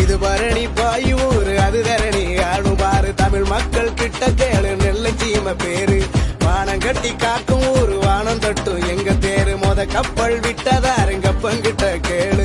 இது பரணி பாயூர் அது தரணி ஆடும் பாரு. தமிழ் மக்கள் கிட்ட கேளு நெல்லை சீம பேரு. வானம் கட்டி காக்கும் ஊரு வானம் தட்டும் எங்க தேரு மொத கப்பல் விட்டதாருங்க பங்கிட்ட கேளு.